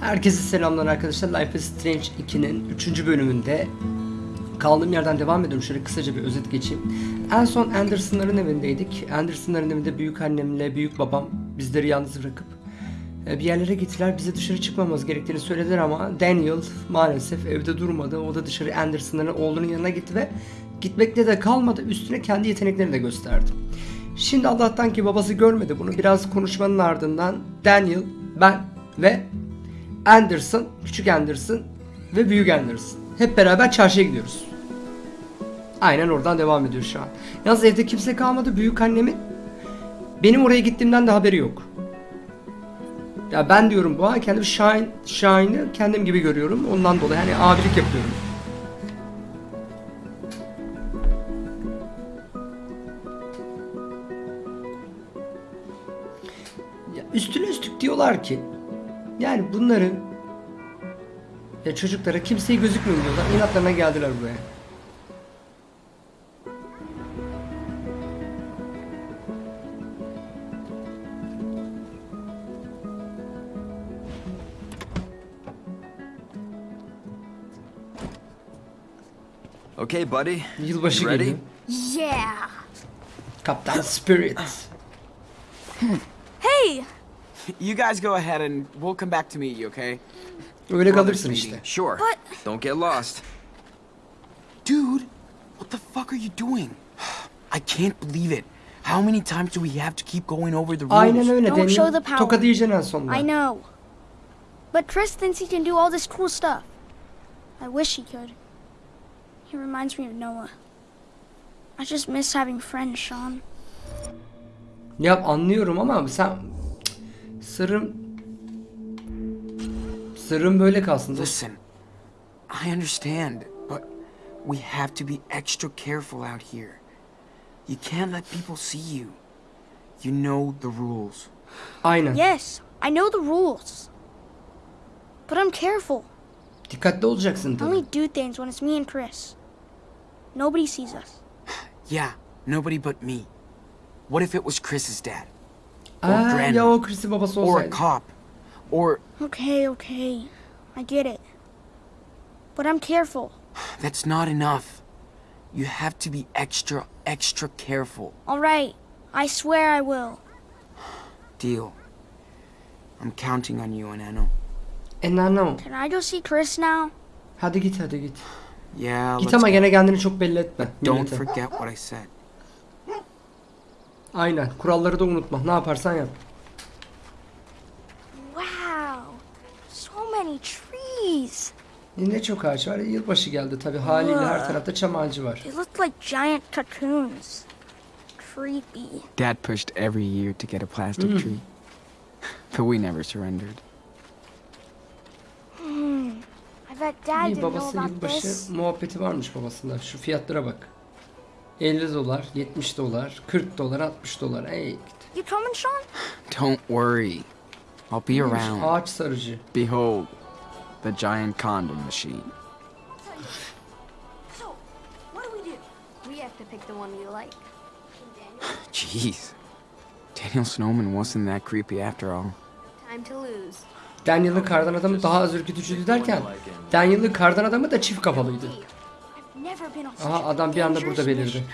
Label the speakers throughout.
Speaker 1: Herkese selamlar arkadaşlar. Life is Strange 2'nin 3. bölümünde kaldığım yerden devam ediyorum. Şöyle kısaca bir özet geçeyim. En son Anderson'ların evindeydik. Anderson'ların evinde büyük annemle büyük babam bizleri yalnız bırakıp e, bir yerlere gittiler. Bize dışarı çıkmamamız gerektiğini söylediler ama Daniel maalesef evde durmadı. O da dışarı Anderson'ların oğlunun yanına gitti ve gitmekte de kalmadı. Üstüne kendi yeteneklerini de gösterdi. Şimdi Allah'tan ki babası görmedi bunu. Biraz konuşmanın ardından Daniel, ben ve Anderson, küçük Anderson ve büyük Anderson. Hep beraber çarşıya gidiyoruz. Aynen oradan devam ediyor şu an. Yalnız evde kimse kalmadı. Büyük annemin benim oraya gittiğimden de haberi yok. Ya ben diyorum bu an kendimi Shine, Shine'ı kendim gibi görüyorum. Ondan dolayı hani abilik yapıyorum. Ya üstüne üstlük diyorlar ki yani bunların ya çocuklara kimseye gözükmüyor diyorlar. İnatlarına geldiler buraya.
Speaker 2: Okay, buddy.
Speaker 1: Yılbaşı
Speaker 2: You ready?
Speaker 1: geliyor.
Speaker 3: Yeah.
Speaker 1: Kaptan Spirit.
Speaker 3: Hey,
Speaker 4: You guys go ahead and we'll come back to meet you, okay?
Speaker 1: Öyle kalırsın işte.
Speaker 2: Sure.
Speaker 3: But-
Speaker 2: Don't get lost.
Speaker 4: Dude, what the fuck are you doing? I can't believe it. How many times do we have to keep going over the rules?
Speaker 1: Aynen öyle
Speaker 3: Don't show the power.
Speaker 1: Tokadı yiyeceksin en sonunda.
Speaker 3: I know. But Chris thinks he can do all this cool stuff. I wish he could. He reminds me of Noah. I just miss having friends, Sean.
Speaker 1: Ya anlıyorum ama sen sırrım sırrım böyle kalsın.
Speaker 4: Listen, I understand, but we have to be extra careful out here. You can't let people see you. You know the rules.
Speaker 1: Aynen.
Speaker 3: Yes, I know the rules. But I'm careful.
Speaker 1: Dikkatli olacaksın
Speaker 3: I
Speaker 1: tabii.
Speaker 3: only do things when it's me and Chris. Nobody sees us.
Speaker 4: Yeah, nobody but me. What if it was Chris's dad? Or
Speaker 1: Aa,
Speaker 4: grandma?
Speaker 1: ya o Chris'in
Speaker 4: Or a cop? Or
Speaker 3: Okay, okay. I get it. But I'm careful.
Speaker 4: That's not enough. You have to be extra, extra careful.
Speaker 3: All right. I swear I will.
Speaker 4: Deal. I'm counting on you, Anano.
Speaker 1: E nano.
Speaker 3: Can I go see Chris now?
Speaker 1: Hadi git hadi git.
Speaker 4: Yeah,
Speaker 1: Git
Speaker 4: let's
Speaker 1: ama
Speaker 4: go.
Speaker 1: gene kendini çok belli etme.
Speaker 4: Don't
Speaker 1: millete.
Speaker 4: forget what I said.
Speaker 1: Aynen. Kuralları da unutma. Ne yaparsan yap.
Speaker 3: Wow. So many trees.
Speaker 1: Ne çok ağaç var. Yılbaşı geldi tabii. Haliyle her tarafta çam ağacı var.
Speaker 3: They look like giant cocoons. Creepy.
Speaker 4: Dad pushed every year to get a plastic tree. But we never surrendered.
Speaker 3: I bet Dad
Speaker 1: İyi
Speaker 3: didn't know
Speaker 1: babası
Speaker 3: about
Speaker 1: yılbaşı
Speaker 3: this.
Speaker 1: muhabbeti varmış babasında. Şu fiyatlara bak. 50 dolar, 70 dolar, 40 dolar, 60 dolar. Ey git.
Speaker 3: You coming, Sean?
Speaker 4: Don't worry. I'll be around.
Speaker 1: Ağaç sarıcı.
Speaker 4: Behold, the giant condom machine.
Speaker 5: So, what do we do? We have to pick the one we like.
Speaker 4: Jeez. Daniel Snowman wasn't that creepy after all.
Speaker 5: Time to lose.
Speaker 1: Daniel'ın kardan adamı daha az ürkütücüydü derken Daniel'ın kardan adamı da çift kafalıydı. Aha adam bir anda burada belirdi.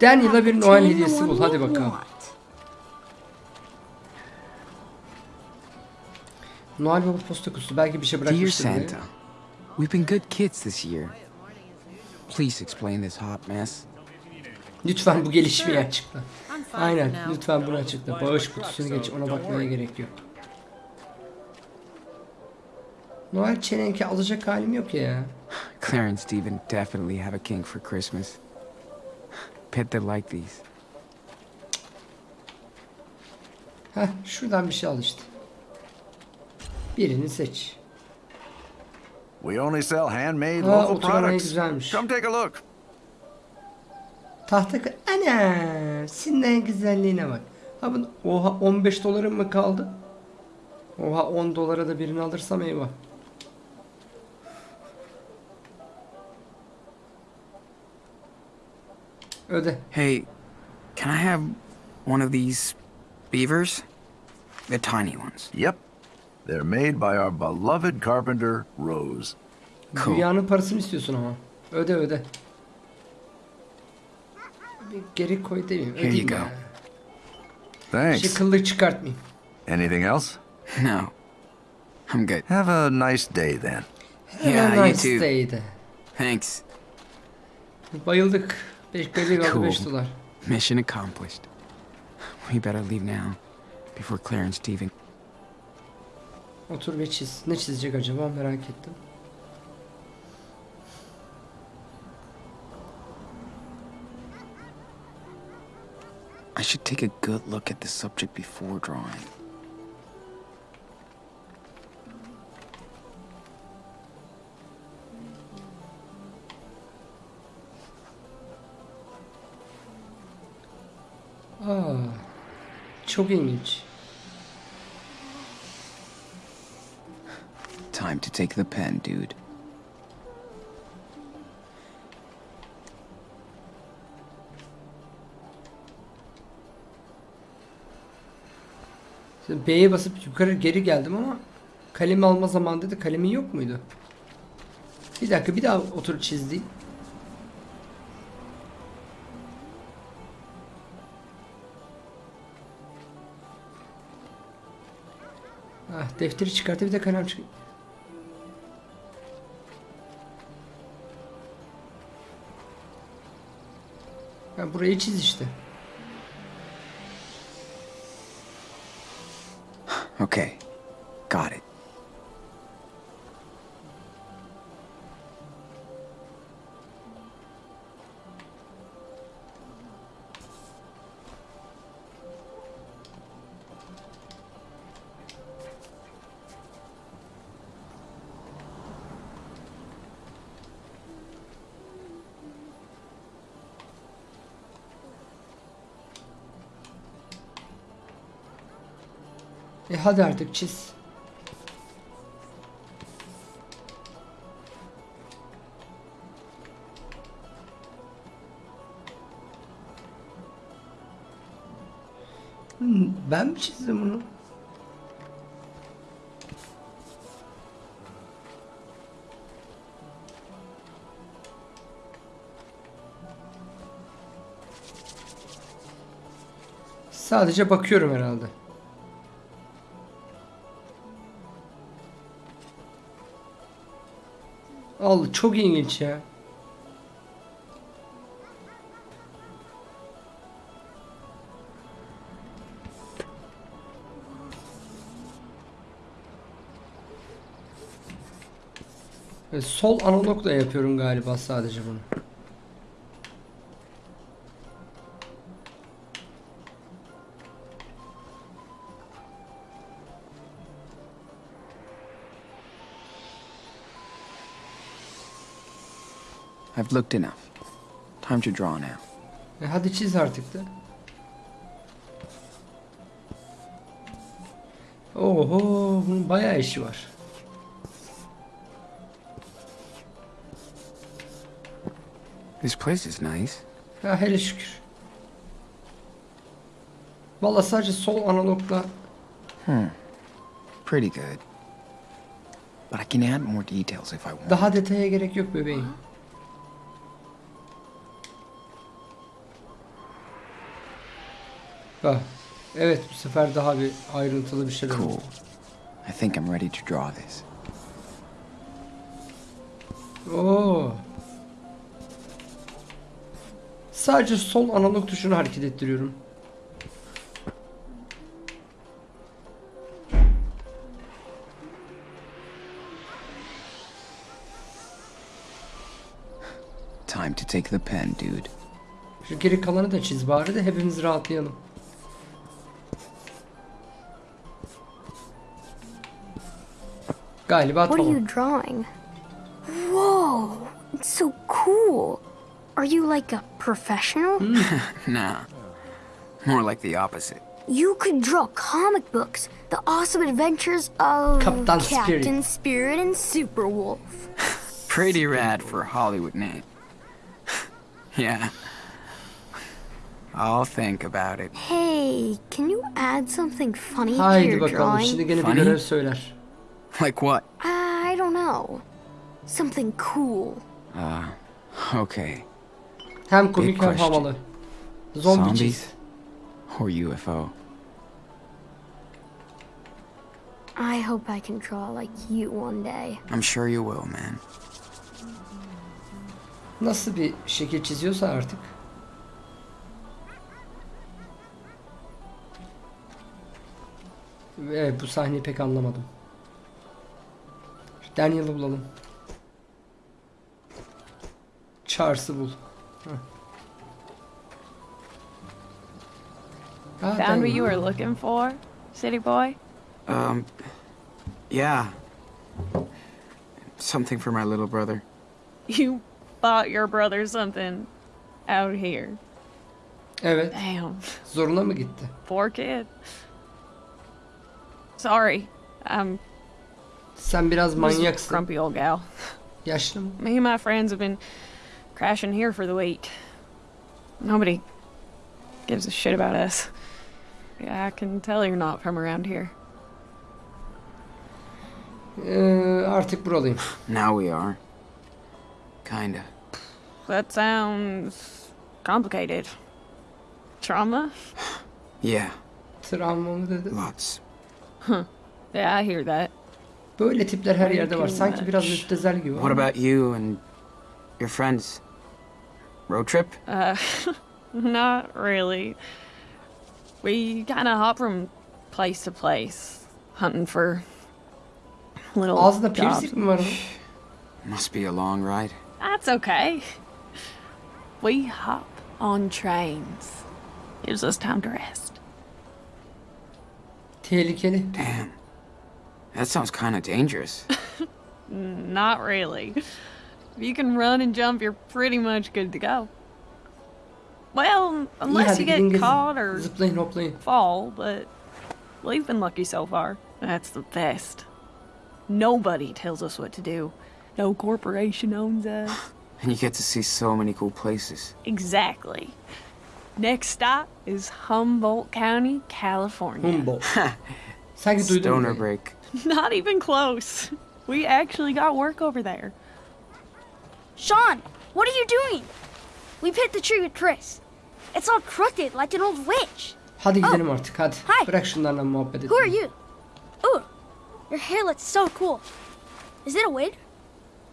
Speaker 1: Daniel'a bir Noel hediyesi bul. Hadi bakalım. Noel Baba posta kutusu. Belki bir şey
Speaker 4: Dear
Speaker 1: bırakmıştır diye.
Speaker 4: Santa, we've been good kids this year. Please explain this hot mess.
Speaker 1: Lütfen bu gelişmeyi açıkla. Aynen. Lütfen bunu açıkla. Bağış kutusunu geç. Ona bakmaya gerek yok. Noel çelenki alacak halim yok ya.
Speaker 4: Claire and Steven definitely have a kink for Christmas. Bet they like these.
Speaker 1: Heh şuradan bir şey al işte. Birini seç.
Speaker 6: We only sell handmade
Speaker 1: Ha,
Speaker 6: local products.
Speaker 1: güzelmiş.
Speaker 6: Come take a look.
Speaker 1: Tahta Ana, sinden güzelliğine bak. Ha bu oha 15 dolarım mı kaldı? Oha 10 dolara da birini alırsam eyvah. Öde.
Speaker 4: Hey, can I have one of these beavers? The tiny ones.
Speaker 6: Yep. They're made by our beloved carpenter, Rose.
Speaker 4: Cool.
Speaker 1: Dünyanın parasını istiyorsun ama. Öde öde. Bir geri koy demeyeyim.
Speaker 4: Here you go.
Speaker 1: ya.
Speaker 6: Thanks.
Speaker 1: Şey kıllık çıkartmayayım.
Speaker 6: Anything else?
Speaker 4: No. I'm good.
Speaker 6: Have a nice day then.
Speaker 4: Yeah, you too. Thanks.
Speaker 1: Bayıldık. 5 kalori kaldı
Speaker 4: Cool.
Speaker 1: 5 dolar.
Speaker 4: Mission accomplished. We better leave now before Claire and Steven.
Speaker 1: Otur ve çiz. Ne çizecek acaba merak ettim.
Speaker 4: I should take a good look at the subject before drawing.
Speaker 1: Aa, çok ilginç.
Speaker 4: Time to take the pen, dude.
Speaker 1: B'ye basıp yukarı geri geldim ama kalemi alma zamanı dedi. Kalemin yok muydu? Bir dakika bir daha otur çizdi. Ah, defteri çıkarttı bir de kalem çık. Ha, burayı çiz işte.
Speaker 4: Okay. Got it.
Speaker 1: E hadi artık çiz. Hmm, Ben mi çizdim bunu? Sadece bakıyorum herhalde. Allah çok ilginç ya. Ve sol analogla yapıyorum galiba sadece bunu.
Speaker 4: I've looked enough. Time to draw now.
Speaker 1: E hadi çiz artık da. Oho, bunun bayağı işi var.
Speaker 4: This place is nice.
Speaker 1: Ha hele şükür. Valla sadece sol analogla
Speaker 4: Pretty good. But I can add more details if I want.
Speaker 1: daha detaya gerek yok bebeğim. Evet bu sefer daha bir ayrıntılı bir şeyler
Speaker 4: Cool. I think I'm ready to draw this.
Speaker 1: Oo. Sadece sol analog tuşunu hareket ettiriyorum.
Speaker 4: Time to take the pen, dude.
Speaker 1: Şu geri kalanı da çiz bari de hepimiz rahatlayalım. Galiba
Speaker 5: What are you drawing? Whoa, it's so cool. Are you like a professional?
Speaker 4: Nah. More like the opposite.
Speaker 5: You could draw comic books, the awesome adventures of
Speaker 1: Captain Spirit.
Speaker 5: Captain Spirit and Superwolf.
Speaker 4: Pretty rad for a Hollywood name. yeah. I'll think about it.
Speaker 5: Hey, can you add something funny to
Speaker 1: Haydi
Speaker 5: your
Speaker 1: bakalım.
Speaker 5: drawing?
Speaker 1: Şimdi gene bir
Speaker 4: Funny?
Speaker 1: görev söyler.
Speaker 4: Like what?
Speaker 5: I don't know. Something cool.
Speaker 4: Uh, okay.
Speaker 1: Hem komik hem havalı.
Speaker 4: Zombies or UFO?
Speaker 5: I hope I can draw like you one day.
Speaker 4: I'm sure you will, man.
Speaker 1: Nasıl bir şekil çiziyorsa artık. Evet bu sahneyi pek anlamadım. Şu Daniel'ı bulalım. Charles'ı bul. Ah,
Speaker 7: Found what you were looking for, city boy?
Speaker 4: Um, yeah. Something for my little brother.
Speaker 7: You bought your brother something out here.
Speaker 1: Evet.
Speaker 7: Damn,
Speaker 1: Zoruna mı gitti?
Speaker 7: poor kid. Sorry, I'm
Speaker 1: Sen biraz
Speaker 7: just a
Speaker 1: manyaksın.
Speaker 7: grumpy old gal.
Speaker 1: Yaşlı mı?
Speaker 7: Me and my friends have been crashing here for the week. Nobody gives a shit about us. Yeah, I can tell you're not from around here.
Speaker 1: Ee, artık buralıyım.
Speaker 4: Now we are. Kinda.
Speaker 7: That sounds complicated. Trauma?
Speaker 4: Yeah,
Speaker 1: Travma mı dedi?
Speaker 4: lots. Huh.
Speaker 7: Yeah, I hear that.
Speaker 1: Böyle tipler her yerde var. Sanki biraz müptezel gibi.
Speaker 4: What about you and your friends? Road trip?
Speaker 7: Uh, not really. We kind of hop from place to place, hunting for little
Speaker 1: Ağzında
Speaker 7: jobs.
Speaker 1: piercing mi var?
Speaker 4: Must be a long ride.
Speaker 7: That's okay. We hop on trains. Gives us time to rest.
Speaker 1: Tehlikeli.
Speaker 4: Damn. That sounds kinda dangerous.
Speaker 7: Not really. If you can run and jump, you're pretty much good to go. Well, unless
Speaker 1: hadi
Speaker 7: you get
Speaker 1: gezin.
Speaker 7: caught or
Speaker 1: Zıplayın hoplayın.
Speaker 7: fall, but we've been lucky so far. That's the best. Nobody tells us what to do. No corporation owns us.
Speaker 4: And you get to see so many cool places.
Speaker 7: exactly. Next stop is Humboldt County, California.
Speaker 1: Humboldt.
Speaker 4: Stoner
Speaker 1: burayı.
Speaker 4: break.
Speaker 7: Not even close. We actually got work over there.
Speaker 3: Sean, what are you doing? We've hit the tree with Chris. It's all crooked like an old witch.
Speaker 1: Hadi gidelim artık hadi.
Speaker 3: Hi.
Speaker 1: Bırak şunlarla muhabbet edelim.
Speaker 3: Who are you? Ooh, your hair looks so cool. Is it a wig?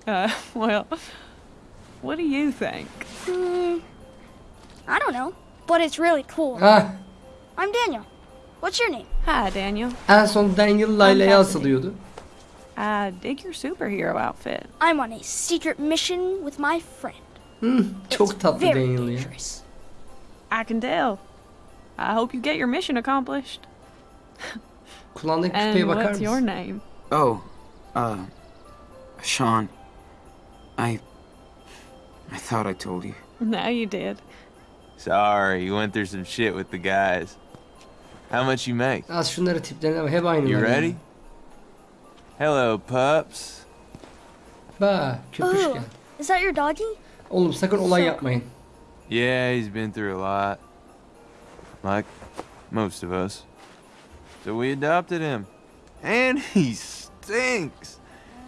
Speaker 7: Uh, well, what do you think?
Speaker 3: Hmm, I don't know, but it's really cool.
Speaker 1: Ha,
Speaker 3: I'm Daniel. What's your name?
Speaker 7: Hi, Daniel.
Speaker 1: en son Daniel Layla'ya asılıyordu.
Speaker 7: I dig your superhero outfit.
Speaker 3: I'm on a secret mission with my friend.
Speaker 1: Hmm, Çok
Speaker 3: It's
Speaker 1: tatlı Daniel ya.
Speaker 7: I can tell. I hope you get your mission accomplished.
Speaker 1: Kulağındaki küpeye
Speaker 7: And
Speaker 1: bakar
Speaker 7: what's your name?
Speaker 4: Oh, uh, Sean. I. I thought I told you.
Speaker 7: Now you did.
Speaker 8: Sorry, you went through some shit with the guys. How much you make?
Speaker 1: Az şunları tiplerine bak. Hep aynı.
Speaker 8: You ready? Hello, pups.
Speaker 1: Ba, köpüş
Speaker 3: Ooh,
Speaker 1: gel.
Speaker 3: is that your doggy?
Speaker 1: Oğlum sakın olay yapmayın.
Speaker 8: Yeah, he's been through a lot. Like most of us. So we adopted him. And he stinks.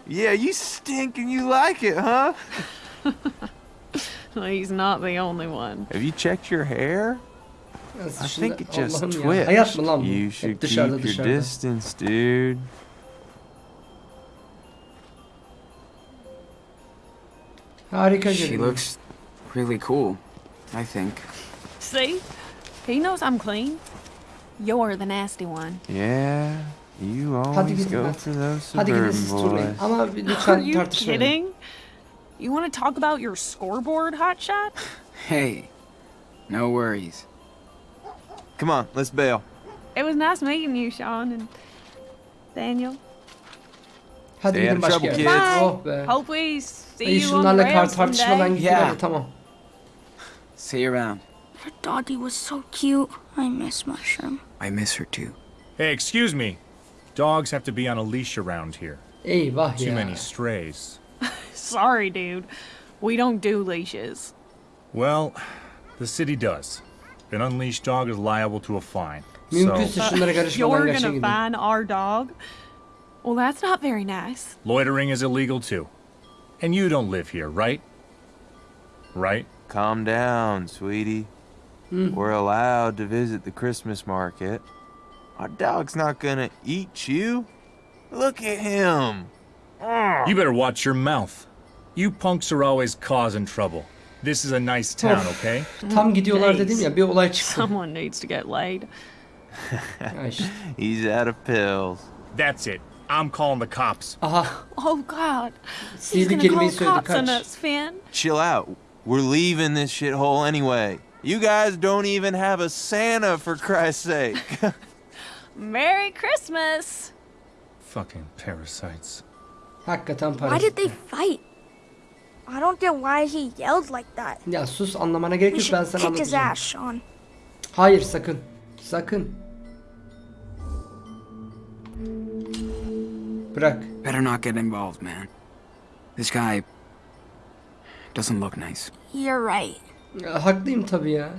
Speaker 8: Yeah, you stink and you like it, huh?
Speaker 7: He's not the only one.
Speaker 8: Have you checked your hair?
Speaker 1: Nasıl
Speaker 8: I think it just
Speaker 1: Allah'ım ya.
Speaker 8: twitched.
Speaker 1: Hayat mı lan?
Speaker 8: You
Speaker 1: Hep
Speaker 8: should keep
Speaker 1: dışarıda
Speaker 8: your distance, dude.
Speaker 1: Harika
Speaker 4: She
Speaker 1: görünüyor.
Speaker 4: looks really cool, I think.
Speaker 7: See? He knows I'm clean. You're the nasty one.
Speaker 8: Yeah, you
Speaker 1: Hadi
Speaker 8: always
Speaker 1: gidin
Speaker 8: go
Speaker 1: hadi.
Speaker 8: for those
Speaker 1: Hadi gidin
Speaker 8: suburban
Speaker 1: siz turlayın.
Speaker 8: boys.
Speaker 1: Ama bir-
Speaker 7: Are
Speaker 1: lütfen
Speaker 7: you
Speaker 1: tartışmayın.
Speaker 7: kidding? You want to talk about your scoreboard, hotshot?
Speaker 4: Hey, no worries.
Speaker 8: Come on, let's bail.
Speaker 7: It was nice meeting you, Sean and Daniel.
Speaker 1: Hadi
Speaker 8: Stay out
Speaker 1: gidin
Speaker 8: of
Speaker 1: başka
Speaker 8: trouble,
Speaker 1: yere.
Speaker 7: kids.
Speaker 1: Oh be.
Speaker 7: Hope we see
Speaker 1: İyi
Speaker 7: you on the
Speaker 1: şunlarla kar
Speaker 7: rails
Speaker 1: tartışmadan
Speaker 7: someday.
Speaker 1: gittiler
Speaker 4: Yeah.
Speaker 1: de tamam.
Speaker 4: See you around.
Speaker 3: Her doggy was so cute. I miss Mushroom.
Speaker 4: I miss her too.
Speaker 9: Hey, excuse me. Dogs have to be on a leash around here.
Speaker 1: Eyvah
Speaker 9: Too
Speaker 1: ya.
Speaker 9: many strays.
Speaker 7: Sorry, dude. We don't do leashes.
Speaker 9: Well, the city does. An unleashed dog is liable to a fine. So,
Speaker 1: Mümkünse şunlara karışmadan
Speaker 7: You're gonna fine our dog? Well, that's not very nice.
Speaker 9: loitering is illegal too. And you don't live here, right? Right?
Speaker 8: Calm down, sweetie. We're allowed to visit the Christmas market. Our dog's not gonna eat you. Look at him.
Speaker 9: You better watch your mouth. You punks are always causing trouble. This is a nice town,
Speaker 1: Of.
Speaker 9: okay?
Speaker 1: Tam gidiyorlar
Speaker 7: Days.
Speaker 1: dedim ya bir olay çıktı.
Speaker 7: Someone needs to get laid.
Speaker 1: Ha işte.
Speaker 8: He's out of pills.
Speaker 9: That's it. I'm calling the cops.
Speaker 1: Aha
Speaker 7: Oh God, he's
Speaker 1: Sihirli
Speaker 7: gonna
Speaker 1: kelimeyi
Speaker 7: call
Speaker 1: söyledi
Speaker 7: cops on
Speaker 1: kaç.
Speaker 7: us, Finn.
Speaker 8: Chill out. We're leaving this shithole anyway. You guys don't even have a Santa for Christ's sake.
Speaker 7: Merry Christmas.
Speaker 9: Fucking parasites.
Speaker 1: hakikaten
Speaker 3: Why
Speaker 1: para.
Speaker 3: did they fight? I don't get why he yelled like that.
Speaker 1: Ya sus anlamana gerek yok ben
Speaker 3: should
Speaker 1: sana
Speaker 3: kick his
Speaker 1: anlatacağım.
Speaker 3: ass, Sean.
Speaker 1: Hayır sakın. Sakın. Bırak.
Speaker 4: Better not get involved, man. This guy doesn't look nice.
Speaker 3: You're right.
Speaker 1: Ya, haklıyım tabii ya.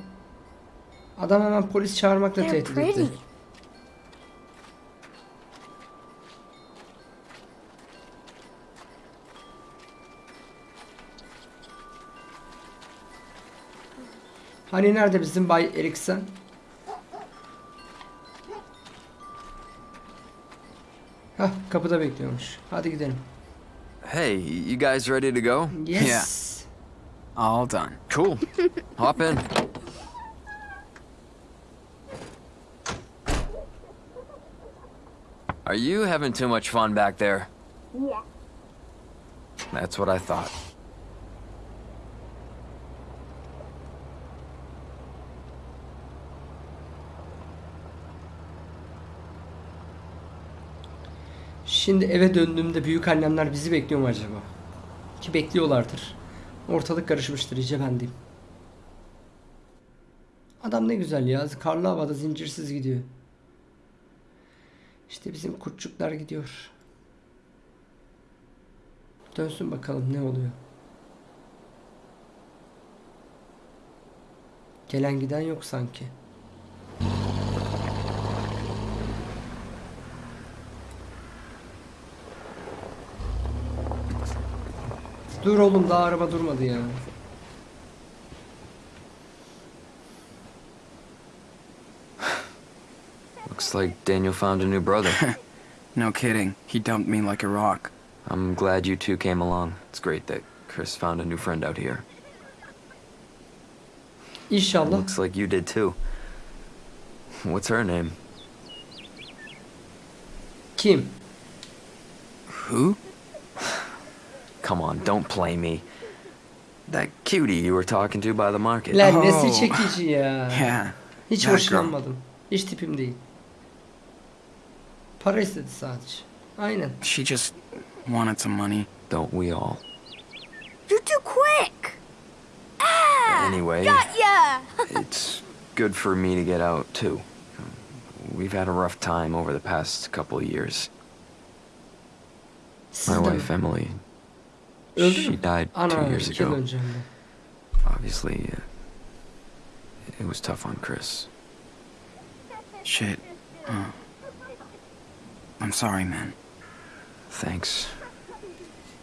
Speaker 1: Adam hemen polis çağırmakla
Speaker 3: They're
Speaker 1: tehdit
Speaker 3: pretty.
Speaker 1: Hani nerede bizim Bay Eriksen? Hah kapıda bekliyormuş. Hadi gidelim.
Speaker 2: Hey, you guys ready to go?
Speaker 1: Yes.
Speaker 4: All done.
Speaker 2: Cool. Hop in. Are you having too much fun back there?
Speaker 3: Yeah.
Speaker 2: That's what I thought.
Speaker 1: Şimdi eve döndüğümde büyük annemler bizi bekliyor mu acaba? Ki bekliyorlardır. Ortalık karışmıştır iyice ben diyeyim. Adam ne güzel ya. Karlı havada zincirsiz gidiyor. İşte bizim kurtçuklar gidiyor. Dönsün bakalım ne oluyor. Gelen giden yok sanki. Dur oğlum daha araba durmadı ya.
Speaker 2: Looks like Daniel found a new brother.
Speaker 4: No kidding. He dumped me like a rock.
Speaker 2: I'm glad you two came along. It's great that Chris found a new friend out here.
Speaker 1: İnşallah.
Speaker 2: Looks like you did too. What's her name?
Speaker 1: Kim?
Speaker 4: Who?
Speaker 2: Come on, don't play me. That cutie you were talking to by the market.
Speaker 1: Lan
Speaker 4: Oh.
Speaker 1: nesi çekici ya.
Speaker 4: Yeah.
Speaker 1: Hiç
Speaker 4: that girl.
Speaker 1: hoşlanmadım. Hiç tipim değil. Para istedi sadece. Aynen.
Speaker 4: She just wanted some money.
Speaker 2: Don't we all?
Speaker 3: You're too quick. Ah!
Speaker 2: Anyway,
Speaker 3: Got ya!
Speaker 2: it's good for me to get out too. We've had a rough time over the past couple of years. My wife Emily,
Speaker 1: Öldü
Speaker 2: she
Speaker 1: mü?
Speaker 2: died two
Speaker 1: Ana
Speaker 2: years
Speaker 1: iki yıl
Speaker 2: ago.
Speaker 1: önce hem de.
Speaker 2: Obviously, uh, it was tough on Chris.
Speaker 4: Shit. Huh. I'm sorry, man.
Speaker 2: Thanks.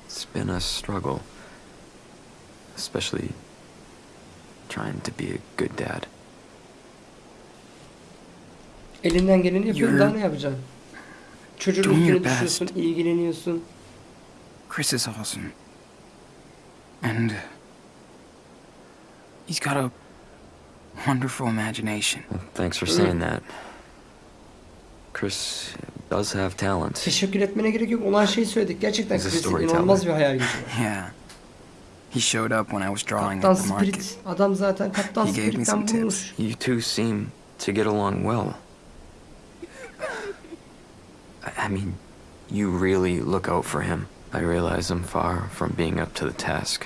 Speaker 2: It's been a struggle. Especially trying to be a good dad.
Speaker 1: Elinden geleni yapıyorsun
Speaker 4: You're
Speaker 1: daha ne yapacaksın? Çocuğun
Speaker 4: doing
Speaker 1: üstüne
Speaker 4: your best.
Speaker 1: düşüyorsun, ilgileniyorsun.
Speaker 4: Chris is awesome. And he's got a wonderful imagination.
Speaker 2: Well, thanks for saying that. Chris does have talent.
Speaker 1: Teşekkür etmene gerek yok. Olan şeyi söyledik. Gerçekten
Speaker 2: He's a
Speaker 1: Chris'in
Speaker 2: storyteller.
Speaker 1: inanılmaz bir hayal gücü var.
Speaker 4: Yeah. He showed up when I was drawing
Speaker 1: Kaptan
Speaker 4: at the market.
Speaker 1: Spirit. Adam zaten Kaptan
Speaker 4: He gave me
Speaker 1: Spirit'ten
Speaker 4: some tips.
Speaker 1: bulmuş.
Speaker 2: You two seem to get along well. I- I mean, you really look out for him. I realize I'm far from being up to the task.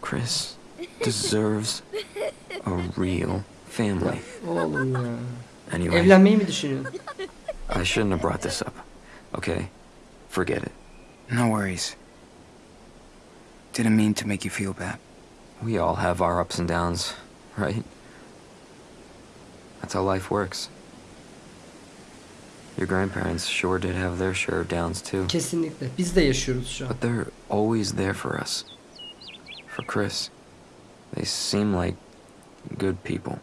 Speaker 2: Chris deserves a real family. Anyway,
Speaker 1: Evlenmeyi mi düşünüyorsun?
Speaker 2: I shouldn't have brought this up. Okay? Forget it.
Speaker 4: No worries. Didn't mean to make you feel bad.
Speaker 2: We all have our ups and downs. right? That's how life works. Your grandparents sure did have their share of downs too.
Speaker 1: Kesinlikle. Biz de yaşıyoruz şu an.
Speaker 2: But they're always there for us. For Chris. They seem like good people.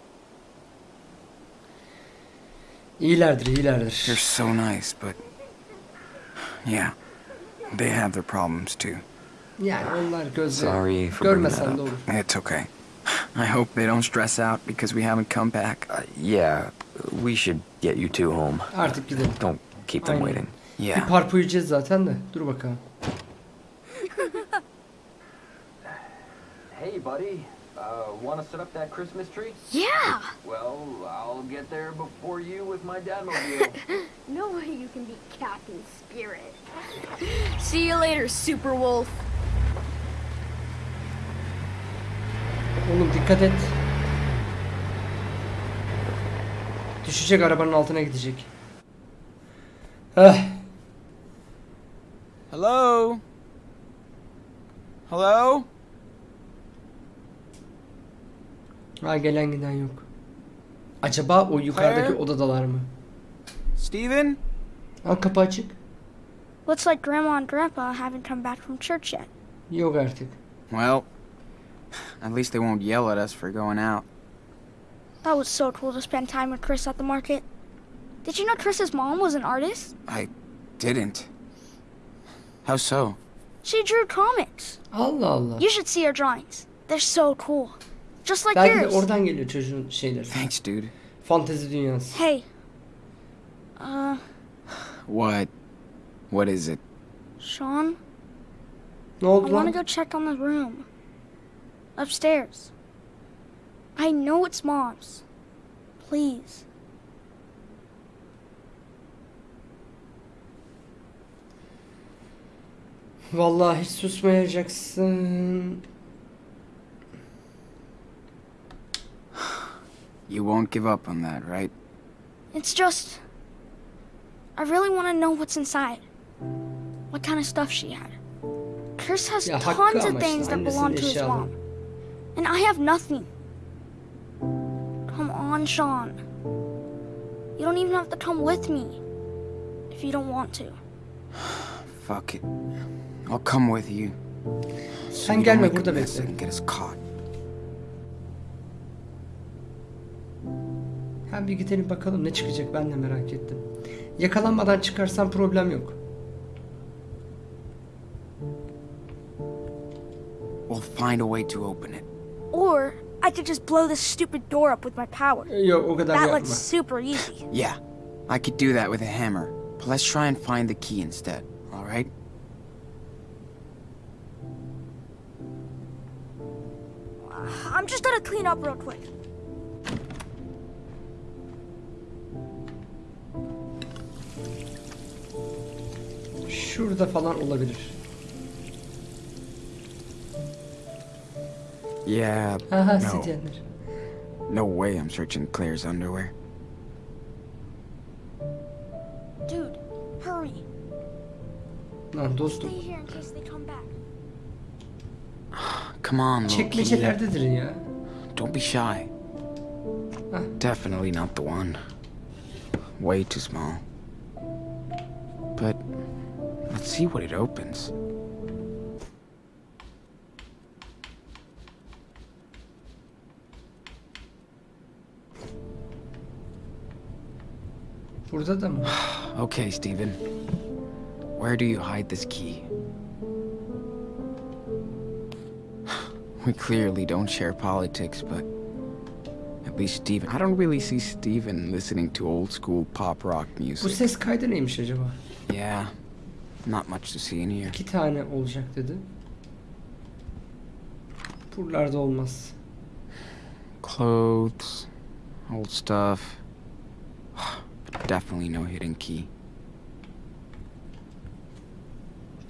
Speaker 1: İyilerdir, iyilerdir.
Speaker 4: They're so nice, but yeah, they have their problems too.
Speaker 1: Yani onlar gözle
Speaker 2: Sorry for
Speaker 1: görmesen de olur.
Speaker 4: It's okay. I hope they don't stress out because we haven't come back.
Speaker 2: Uh, yeah, we should get you two home.
Speaker 1: Artık gidelim.
Speaker 2: Don't keep them
Speaker 1: Aynen.
Speaker 2: waiting.
Speaker 1: Bir
Speaker 4: Yeah.
Speaker 1: parpu yiyeceğiz zaten de. Dur bakalım.
Speaker 2: Hey, buddy. Uh, want to set up that Christmas tree?
Speaker 5: Yeah!
Speaker 2: Well, I'll get there before you with my dadmobile.
Speaker 5: No way you can beat Captain Spirit. See you later, Super Wolf.
Speaker 1: Oğlum dikkat et. Düşecek arabanın altına gidecek. Heh.
Speaker 4: Hello? Hello?
Speaker 1: Ha gelen giden yok. Acaba o yukarıdaki
Speaker 4: Claire?
Speaker 1: odadalar mı?
Speaker 4: Steven?
Speaker 1: Ha kapı açık.
Speaker 3: Looks like Grandma and Grandpa haven't come back from church yet.
Speaker 1: Yok artık.
Speaker 4: Well, at least they won't yell at us for going out.
Speaker 3: That was so cool to spend time with Chris at the market. Did you know Chris's mom was an artist?
Speaker 4: I didn't. How so?
Speaker 3: She drew comics.
Speaker 1: Allah Allah.
Speaker 3: You should see her drawings. They're so cool. Just like
Speaker 1: Belki de
Speaker 3: yours.
Speaker 1: oradan geliyor çocuğun şeyleri.
Speaker 4: Thanks, dude.
Speaker 1: Fantezi dünyası.
Speaker 3: Hey. Uh,
Speaker 4: What? What is it?
Speaker 3: Sean,
Speaker 1: Ne
Speaker 3: I
Speaker 1: oldu
Speaker 3: want to go check on the room. Upstairs. I know it's mom's. Please.
Speaker 1: Vallahi hiç susmayacaksın.
Speaker 4: You won't give up on that, right?
Speaker 3: It's just. I really want to know what's inside. What kind of stuff she had. Chris has
Speaker 1: Ya
Speaker 3: tons of things that belong to his mom. And I have nothing. On, Sean. You don't even have to come with me. If you don't want to.
Speaker 4: Fuck it. I'll come with you. So
Speaker 1: Sen gelme burada bekle.
Speaker 4: and get us caught.
Speaker 1: Ha bir gidelim bakalım ne çıkacak ben de merak ettim. Yakalanmadan çıkarsam problem yok.
Speaker 4: We'll find a way to open it.
Speaker 3: Or I could just blow this stupid door up with my power.
Speaker 1: Yok o kadar
Speaker 3: That looks super easy.
Speaker 4: Yeah, I could do that with a hammer. But let's try and find the key instead, alright?
Speaker 3: I'm just gonna clean up real quick.
Speaker 1: Şurada falan olabilir.
Speaker 4: Yeah,
Speaker 1: Aha
Speaker 4: no.
Speaker 1: sityenler.
Speaker 4: No way I'm searching Claire's underwear.
Speaker 3: Dude, hurry.
Speaker 1: Lan dostum.
Speaker 3: Stay here in case they come back.
Speaker 4: Come on, little key.
Speaker 1: Çekmecelerdedir ya.
Speaker 4: Don't be shy.
Speaker 1: Huh.
Speaker 4: Definitely not the one. Way too small. But let's see what it opens.
Speaker 1: Burada da mı?
Speaker 4: Okay, Steven. Where do you hide this key? We clearly don't share politics, but at least Steven. I don't really see Steven listening to old school pop rock
Speaker 1: Bu
Speaker 4: music.
Speaker 1: ses kaydı neymiş acaba?
Speaker 4: Yeah, not much to see in here.
Speaker 1: İki tane olacak dedi. Buralarda olmaz.
Speaker 4: Clothes, old stuff. But definitely no hidden key.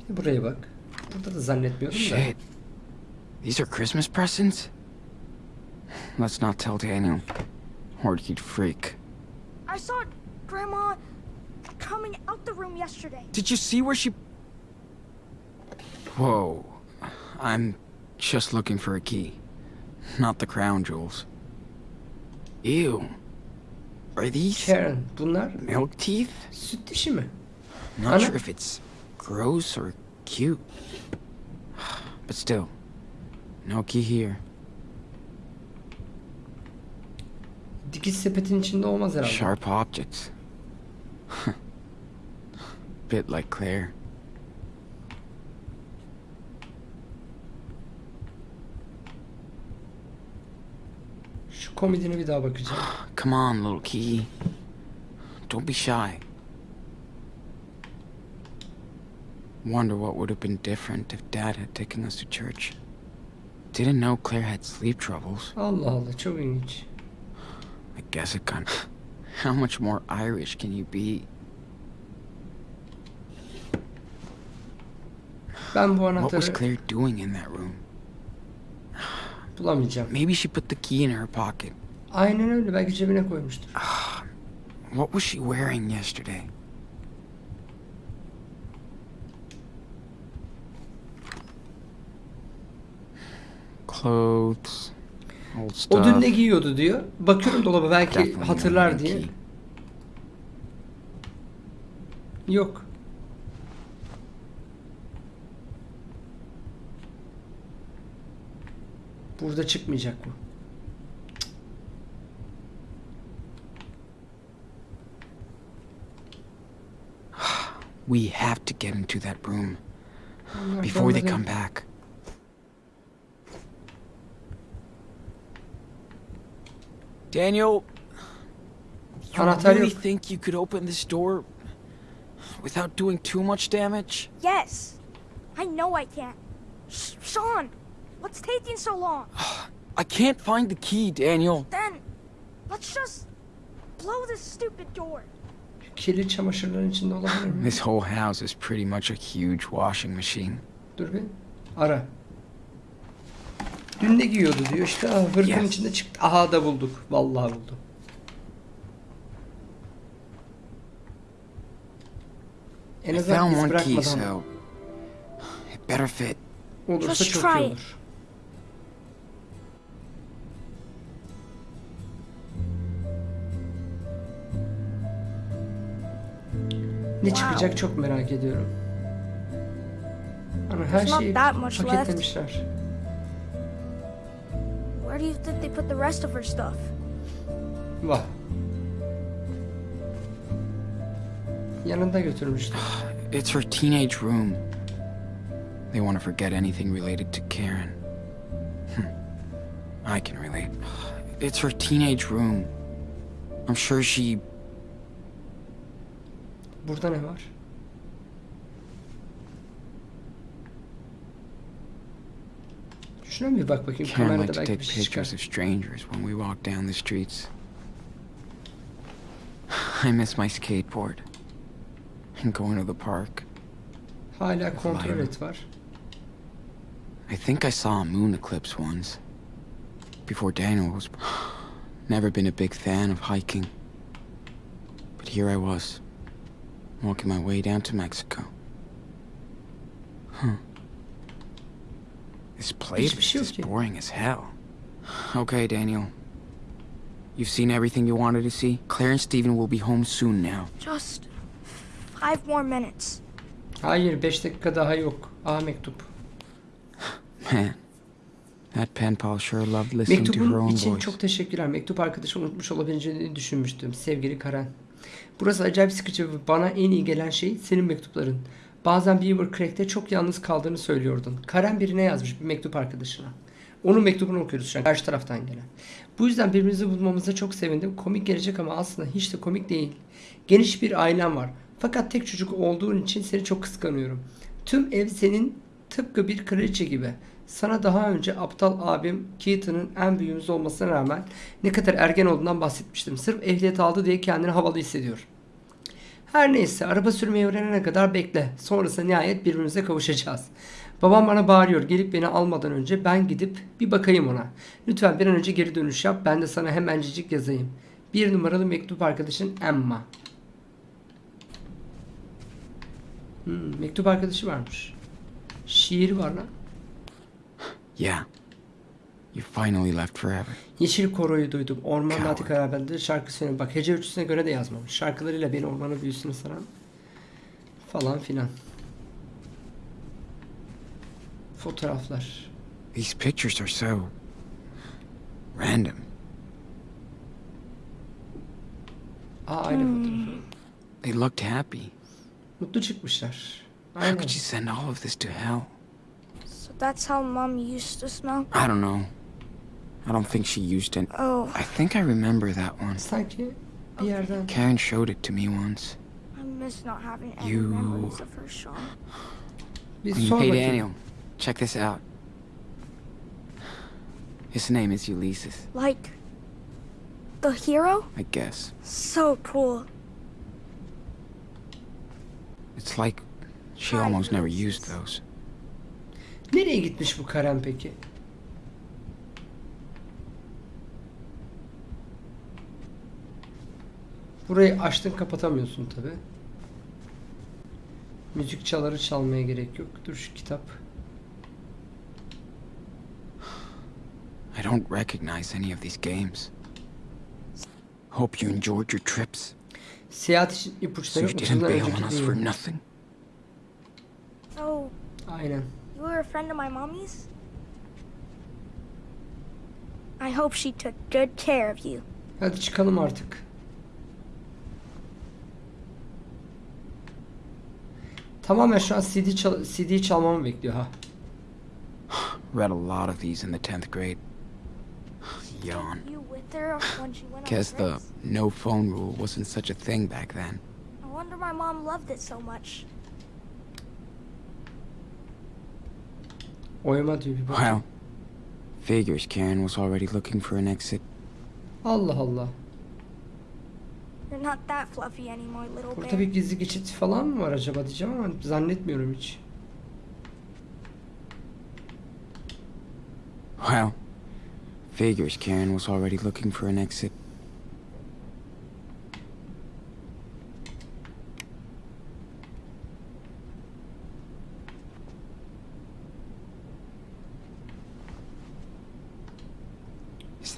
Speaker 1: Bir de buraya bak. Burada da zannetmiyorum da.
Speaker 4: Shit. These are Christmas presents? Let's not tell Daniel. Or he'd freak.
Speaker 3: I saw Grandma coming out the room yesterday.
Speaker 4: Did you see where she... Whoa. I'm just looking for a key. Not the crown jewels. Ew. Are these
Speaker 1: Karen. Bunlar
Speaker 4: milk teeth?
Speaker 1: süt dişi mi?
Speaker 4: Not
Speaker 1: Anna?
Speaker 4: sure if it's gross or cute. But still, no key here.
Speaker 1: Dikiş sepetin içinde olmaz herhalde.
Speaker 4: Sharp objects. Bit like Claire.
Speaker 1: Komedine bir daha bakacağım.
Speaker 4: Come on, little key. Don't be shy. Wonder what would have been different if Dad had taken us to church. Didn't know Claire had sleep troubles.
Speaker 1: Allah Allah çok ilginç.
Speaker 4: I guess it kind How much more Irish can you be?
Speaker 1: Ben bu
Speaker 4: What was Claire doing in that room?
Speaker 1: Bulamayacağım.
Speaker 4: Maybe she put the key in her pocket.
Speaker 1: Aynen öyle belki cebine koymuştur.
Speaker 4: What was she wearing yesterday? Clothes, old stuff.
Speaker 1: O dün ne giyiyordu diyor. Bakıyorum dolaba belki
Speaker 4: Definitely
Speaker 1: hatırlar diye. Yok. Burada çıkmayacak bu.
Speaker 4: We have to get into that room before they come back. Daniel, you
Speaker 1: Anahtar
Speaker 4: really think you could open this door without doing too much damage?
Speaker 3: Yes. I know I can. Sh- Sean, what's taking so long?
Speaker 4: I can't find the key, Daniel.
Speaker 3: Then, let's just blow this stupid door.
Speaker 1: Kirli çamaşırların içinde olabilir mi?
Speaker 4: This whole house is pretty much a huge washing machine.
Speaker 1: Dur bir. Ara. Dün ne giyiyordu diyor işte. Aa, hırkın
Speaker 4: Yes.
Speaker 1: içinde çıktı. Aha da bulduk. Vallahi buldum. En
Speaker 4: I
Speaker 1: azından
Speaker 4: found
Speaker 1: iz
Speaker 4: one key,
Speaker 1: bırakmadan
Speaker 4: so it better fit.
Speaker 1: olursa
Speaker 3: Just
Speaker 1: çok
Speaker 3: try
Speaker 1: iyi
Speaker 3: it.
Speaker 1: olur. Ne çıkacak çok merak ediyorum. Ama her
Speaker 3: There's not
Speaker 1: şeyi
Speaker 3: that much left.
Speaker 1: paketlemişler.
Speaker 3: Where do you think they put the rest of her stuff?
Speaker 1: Vah. Yanında götürmüştür.
Speaker 4: It's her teenage room. They want to forget anything related to Karen. Hmm. I can relate. It's her teenage room. I'm sure she.
Speaker 1: Burada ne var? Şuna bir bak bakayım.
Speaker 4: Karen liked to take
Speaker 1: bir şey çıkar.
Speaker 4: pictures of strangers when we walk down the streets. I miss my skateboard. And going to the park.
Speaker 1: Hala kontrol et var.
Speaker 4: I think I saw a moon eclipse once. Before Daniel was. Never been a big fan of hiking. But here I was, walking my way down to Mexico. Huh. This place
Speaker 1: Hiçbir şey
Speaker 4: is boring as hell. Okay, Daniel. You've seen everything you wanted to see? Claire and Steven will be home soon now.
Speaker 3: Just five more minutes.
Speaker 1: Hayır 5 dakika daha yok. A mektup.
Speaker 4: Man, that pen pal sure loved listening to her
Speaker 1: Mektubun
Speaker 4: own
Speaker 1: için
Speaker 4: voice.
Speaker 1: çok teşekkürler. Mektup arkadaşı unutmuş olabileceğini düşünmüştüm. Sevgili Karen. Burası acayip sıkıcı ve bana en iyi gelen şey senin mektupların. Bazen Beaver Creek'te çok yalnız kaldığını söylüyordun. Karen birine yazmış bir mektup arkadaşına. Onun mektubunu okuyoruz şu an karşı taraftan gelen. Bu yüzden birbirimizi bulmamıza çok sevindim. Komik gelecek ama aslında hiç de komik değil. Geniş bir ailem var. Fakat tek çocuk olduğun için seni çok kıskanıyorum. Tüm ev senin tıpkı bir kraliçe gibi. Sana daha önce aptal abim Keaton'ın en büyüğümüz olmasına rağmen ne kadar ergen olduğundan bahsetmiştim. Sırf ehliyet aldı diye kendini havalı hissediyor. Her neyse araba sürmeyi öğrenene kadar bekle. Sonrasında nihayet birbirimize kavuşacağız. Babam bana bağırıyor gelip beni almadan önce ben gidip bir bakayım ona. Lütfen bir an önce geri dönüş yap ben de sana hemencecik yazayım. Bir numaralı mektup arkadaşın Emma. Hmm, mektup arkadaşı varmış. Şiir var lan.
Speaker 4: Yeah. You finally left forever.
Speaker 1: Yeşil koroyu duydum. Orman
Speaker 4: Coward.
Speaker 1: Nati kararbendir. Şarkı söylüyorum. Bak hece ölçüsüne göre de yazmamış. Şarkılarıyla beni ormanın büyüsünü saran falan filan. Fotoğraflar.
Speaker 4: These pictures are so random.
Speaker 1: Aa aynı fotoğrafı.
Speaker 4: They looked happy.
Speaker 1: Mutlu çıkmışlar.
Speaker 4: How
Speaker 1: Aynen.
Speaker 4: could you send all of this to hell?
Speaker 3: So that's how Mom used to smell?
Speaker 4: I don't know. I don't think she used it.
Speaker 3: Oh,
Speaker 4: I think I remember that one.
Speaker 1: Sanki bir yerden.
Speaker 4: Karen showed it to me once.
Speaker 3: I miss not having any
Speaker 4: You-
Speaker 3: memories of her, Sean.
Speaker 1: Bir
Speaker 4: hey. Daniel, check this out. His name is Ulysses,
Speaker 3: Like, the hero?
Speaker 4: I guess.
Speaker 3: So cool.
Speaker 4: It's like she
Speaker 3: Hi,
Speaker 4: almost never used those.
Speaker 1: Nereye gitmiş bu Karen peki? Burayı açtın kapatamıyorsun tabi. Müzik çaları çalmaya gerek yok. Dur şu kitap.
Speaker 4: I don't recognize any of these games. Hope you enjoyed your trips.
Speaker 1: Seyahat için
Speaker 4: So
Speaker 1: ipuçları
Speaker 4: you didn't bail on us for nothing.
Speaker 3: So,
Speaker 1: Aynen.
Speaker 3: You were a friend of my mommy's? I hope she took good care of you.
Speaker 1: Hadi çıkalım artık. Tamamen şu an CD, çal CD çalmamı bekliyor ha.
Speaker 4: Read a lot of these in the 10th grade. Yawn. Guess the no phone rule wasn't such a thing back then.
Speaker 3: I wonder my mom loved it so much.
Speaker 1: Oyma diyor bir bak.
Speaker 4: Well, figures Karen was already looking for an exit.
Speaker 1: Allah Allah.
Speaker 3: You're not that fluffy anymore, little
Speaker 1: Burada
Speaker 3: bear.
Speaker 1: bir gizli geçit falan mı var acaba diyeceğim ama zannetmiyorum hiç.
Speaker 4: Well, figures Karen was already looking for an exit.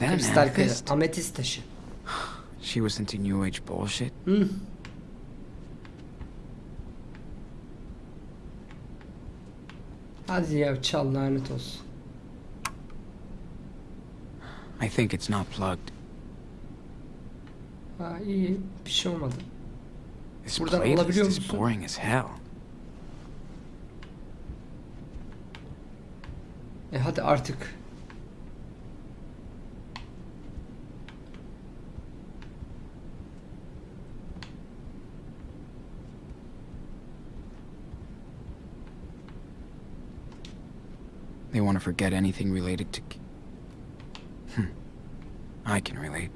Speaker 4: That
Speaker 1: Kristal kaya.
Speaker 4: amethyst?
Speaker 1: Taşı.
Speaker 4: She was into New Age bullshit.
Speaker 1: Hı. Hadi ya çal lanet olsun.
Speaker 4: I think it's not plugged.
Speaker 1: Ha iyi bir şey olmadı.
Speaker 4: This
Speaker 1: Buradan alabiliyor musun?
Speaker 4: boring as hell.
Speaker 1: E hadi artık.
Speaker 4: They want to forget anything related to. Hmm. I can relate.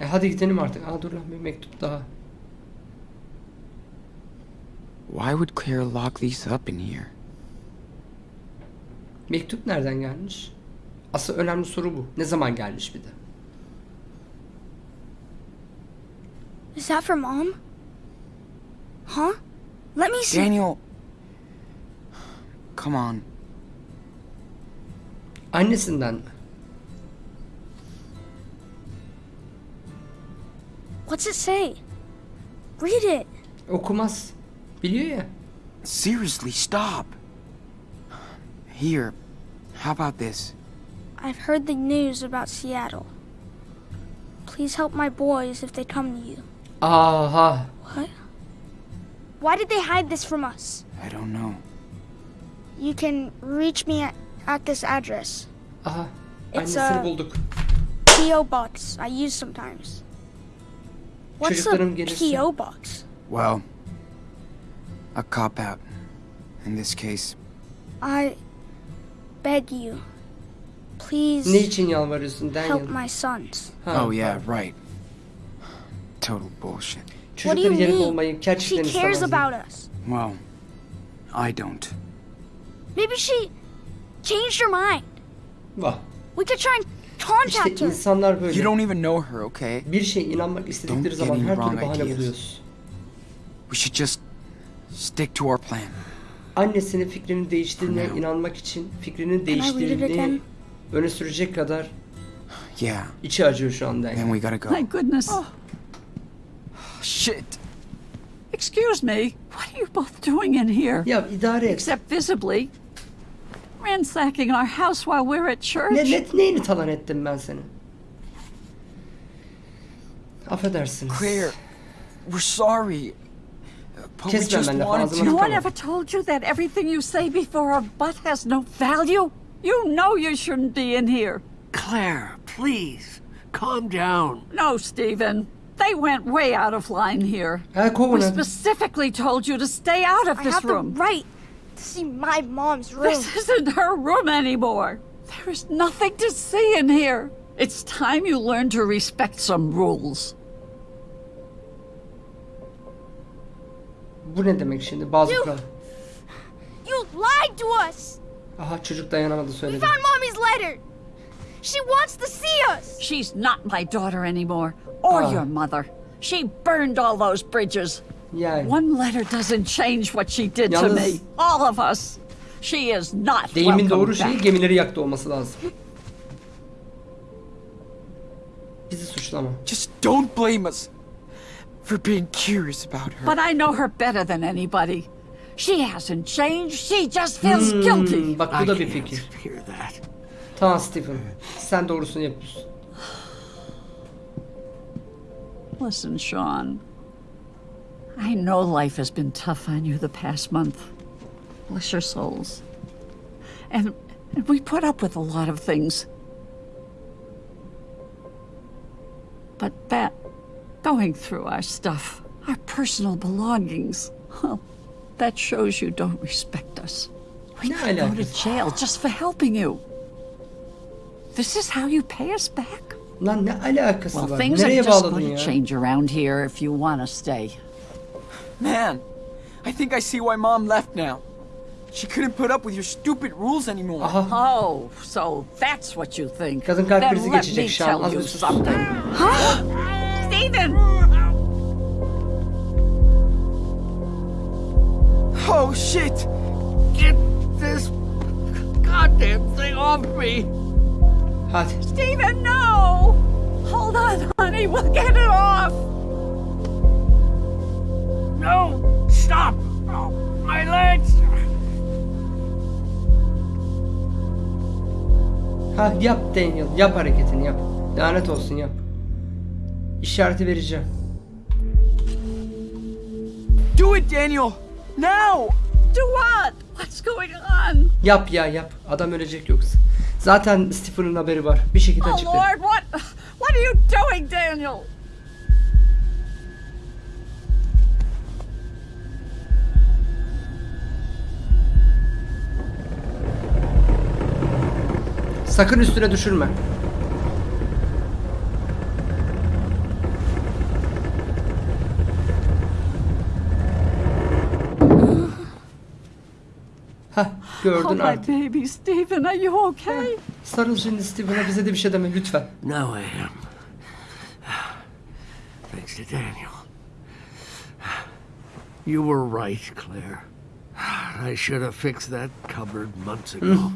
Speaker 1: E hadi gidelim artık. Aa dur lan bir mektup daha.
Speaker 4: Why would Claire lock these up in here?
Speaker 1: Mektup nereden gelmiş? Asıl önemli soru bu. Ne zaman gelmiş bir de?
Speaker 3: Is that for mom? Huh? Let me see.
Speaker 4: Daniel! Come on.
Speaker 1: Annesinden mi?
Speaker 3: What's it say? Read it.
Speaker 1: Okumaz. Biliyor ya.
Speaker 4: Seriously, stop! Here, how about this?
Speaker 3: I've heard the news about Seattle. Please help my boys if they come to you.
Speaker 1: Aha.
Speaker 3: What? Why did they hide this from us?
Speaker 4: I don't know.
Speaker 3: You can reach me at, at this address.
Speaker 1: Aha.
Speaker 3: It's
Speaker 1: Annesini
Speaker 3: a-
Speaker 1: bulduk.
Speaker 3: P.O. box I use sometimes. What's
Speaker 1: Çocuklarım
Speaker 3: a
Speaker 1: gelirse.
Speaker 3: P.O. box?
Speaker 4: Well, a cop out. In this case,
Speaker 3: I beg you, please
Speaker 1: Ne için yalvarıyorsun
Speaker 3: help my sons.
Speaker 1: Ha,
Speaker 4: oh yeah, right. Total bullshit.
Speaker 3: What do you
Speaker 1: Çocukların
Speaker 3: mean? She cares about us.
Speaker 4: Well, I don't.
Speaker 3: Maybe she changed her mind.
Speaker 1: Vah.
Speaker 3: We could try and contact
Speaker 1: İşte
Speaker 3: her.
Speaker 1: insanlar böyle.
Speaker 4: You don't even know her, okay?
Speaker 1: Bir şey inanmak istedikleri
Speaker 4: Don't
Speaker 1: zaman
Speaker 4: get me
Speaker 1: her
Speaker 4: wrong
Speaker 1: türlü bahane buluyoruz.
Speaker 4: We should just stick to our plan.
Speaker 1: Annesinin fikrinin değiştiğine inanmak için fikrinin değiştiğini öne sürecek kadar
Speaker 4: Yeah.
Speaker 1: içi acıyor şu anda yani.
Speaker 4: Then we gotta go.
Speaker 10: My goodness.
Speaker 4: Shit.
Speaker 10: Excuse me. What are you both doing in here?
Speaker 1: Ya idare et.
Speaker 10: Except visibly ransacking our house while we're at church.
Speaker 1: Ne, ne, neyini talan ettim ben senin? Affedersiniz.
Speaker 4: Claire, we're sorry. But we
Speaker 1: Kesme
Speaker 4: just
Speaker 1: benimle
Speaker 4: wanted
Speaker 1: fazla
Speaker 4: to.
Speaker 10: No one
Speaker 1: Tamam.
Speaker 10: ever told you that everything you say before a butt has no value? You know you shouldn't be in here.
Speaker 11: Claire, please, calm down.
Speaker 10: No, Stephen. They went way out of line here.
Speaker 1: Ha kovun
Speaker 10: We
Speaker 1: hadi.
Speaker 10: specifically told you to stay out of
Speaker 3: I
Speaker 10: this
Speaker 3: have
Speaker 10: room.
Speaker 3: the right to see my mom's room.
Speaker 10: This isn't her room anymore. There is nothing to see in here. It's time you learn to respect some rules.
Speaker 1: Bu ne demek şimdi? Bazı
Speaker 3: You-
Speaker 1: kural.
Speaker 3: You lied to us.
Speaker 1: Aha çocuk dayanamadı söyledi.
Speaker 3: We
Speaker 1: söyledi.
Speaker 3: found mommy's letter. She wants to see us.
Speaker 10: She's not my daughter anymore, or
Speaker 1: Ah.
Speaker 10: your mother. She burned all those bridges.
Speaker 1: Yani.
Speaker 10: One letter doesn't change what she did to
Speaker 1: Yalnız-
Speaker 10: me. All of us. She is not
Speaker 1: Deyimin doğru şeyi
Speaker 10: back.
Speaker 1: gemileri yaktı olması lazım. Bizi suçlama.
Speaker 4: Just don't blame us for being curious about her.
Speaker 10: But I know her better than anybody. She hasn't changed. She just feels guilty.
Speaker 1: Hmm, bak bu da bir fikir.
Speaker 11: hear that.
Speaker 1: Tamam Stephen. Sen doğrusunu yapıyorsun.
Speaker 10: Listen, Sean. I know life has been tough on you the past month. Bless your souls. And, and we put up with a lot of things. But that, going through our stuff, our personal belongings, well, that shows you don't respect us. We
Speaker 1: Ne
Speaker 10: could go to jail just for helping you. This is how you pay us back?
Speaker 1: Lan ne alakası
Speaker 10: Well,
Speaker 1: var?
Speaker 10: things are just going to change around here if you want to stay.
Speaker 4: Man, I think I see why Mom left now. She couldn't put up with your stupid rules anymore.
Speaker 1: Aha.
Speaker 10: Oh, so that's what you think.
Speaker 1: Kadın kalp
Speaker 10: then
Speaker 1: krizi
Speaker 10: let
Speaker 1: geçecek
Speaker 10: me
Speaker 1: şu an.
Speaker 10: tell
Speaker 1: Az
Speaker 10: you
Speaker 1: bir sus.
Speaker 10: something.
Speaker 4: Oh shit!
Speaker 11: Get this goddamn thing off me.
Speaker 1: Hadi.
Speaker 10: Stephen, no! Hold on, honey, we'll get it off.
Speaker 11: No, stop. Oh, my legs.
Speaker 1: Ha yap Daniel. Yap hareketini yap. Lanet olsun yap. İşareti vereceğim.
Speaker 4: Do it, Daniel! Now!
Speaker 10: Do what? What's going on?
Speaker 1: Yap ya yap. Adam ölecek yoksa. Zaten Stephen'ın haberi var. Bir şekilde
Speaker 10: Oh,
Speaker 1: açıklar.
Speaker 10: Lord, what? What are you doing, Daniel?
Speaker 1: Sakın üstüne düşürme. Hah
Speaker 10: Oh,
Speaker 1: gördün
Speaker 10: my
Speaker 1: artık.
Speaker 10: baby, Stephen, are you okay?
Speaker 1: Sarıl şimdi Stephen'a bize de bir şey deme lütfen.
Speaker 11: Now I am. Thanks to Daniel. You were right, Claire. I should have fixed that cupboard months ago.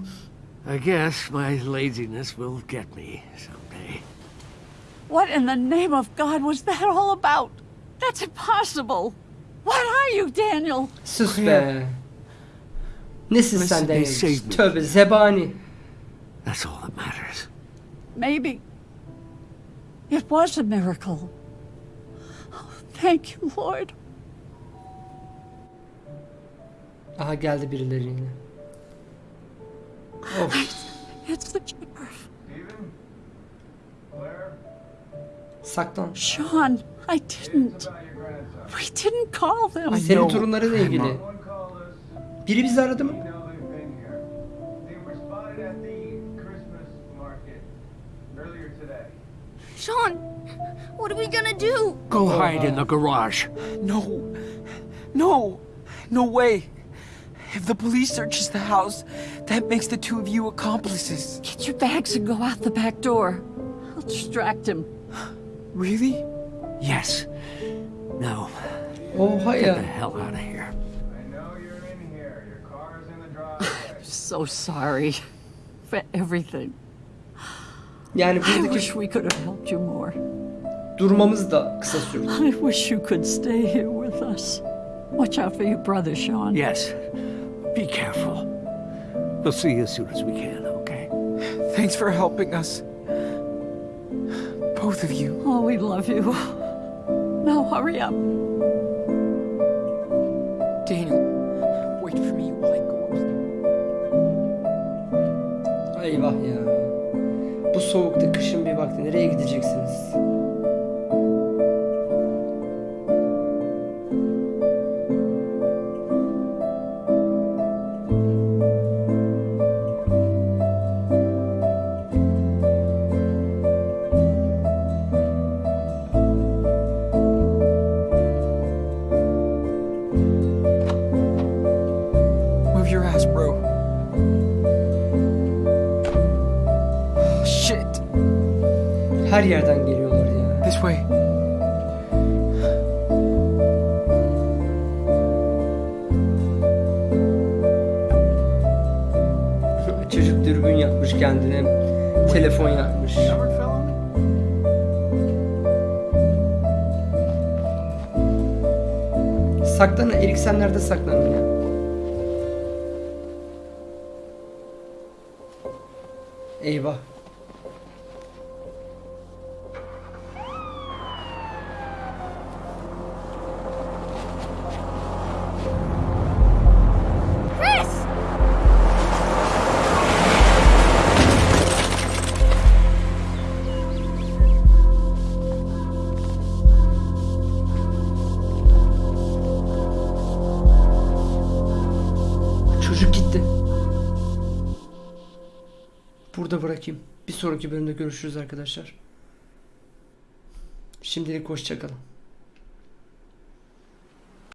Speaker 11: I guess my laziness will get me someday.
Speaker 10: What in the name of God was that all about? That's impossible. What are you, Daniel?
Speaker 1: Sus be. Nesin sen Daniel? Tövbe zebani.
Speaker 11: That's all that matters.
Speaker 10: Maybe it was a miracle. Oh, thank you, Lord.
Speaker 1: Aha geldi birileri yine. Saklan.
Speaker 10: Sean, I didn't. We didn't call them.
Speaker 1: Senin torunlarıyla ilgili. Biri bizi aradı mı?
Speaker 3: Sean, what are we gonna do?
Speaker 11: Go hide in the garage.
Speaker 4: No. No. No way. If the police searches the house, that makes the two of you accomplices.
Speaker 10: Get your bags and go out the back door. I'll distract him.
Speaker 4: Really?
Speaker 11: Yes. No.
Speaker 1: Oha
Speaker 11: Get the hell out of here. I know you're in here. Your car's in the driveway.
Speaker 10: I'm so sorry for everything.
Speaker 1: Yani
Speaker 10: I wish we could have helped you more.
Speaker 1: durmamız da kısa sürdü.
Speaker 10: I wish you could stay here with us. Watch out for your brother, Sean.
Speaker 11: Yes. Be careful. We'll see you as soon as we can, okay?
Speaker 4: Thanks for helping us. Both of you.
Speaker 10: Oh, we love you. Now hurry up.
Speaker 4: Daniel, wait for me while I go upstairs.
Speaker 1: Eyvah ya. Bu soğukta kışın bir vakti nereye gideceksiniz? Her yerden geliyorlar ya.
Speaker 4: This way.
Speaker 1: Çocuk dürbün yapmış kendine. Telefon yapmış.
Speaker 8: On me?
Speaker 1: Saklanın. Sonraki bölümde görüşürüz arkadaşlar. Şimdilik hoşçakalın.